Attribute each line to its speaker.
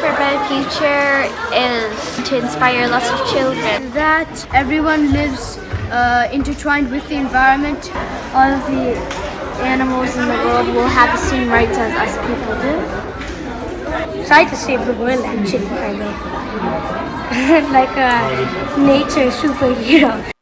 Speaker 1: for a better future is to inspire lots of children.
Speaker 2: that everyone lives uh, intertwined with the environment. All of the animals in the world will have the same rights as us people do. Try to save the world actually, kind of. like a nature superhero.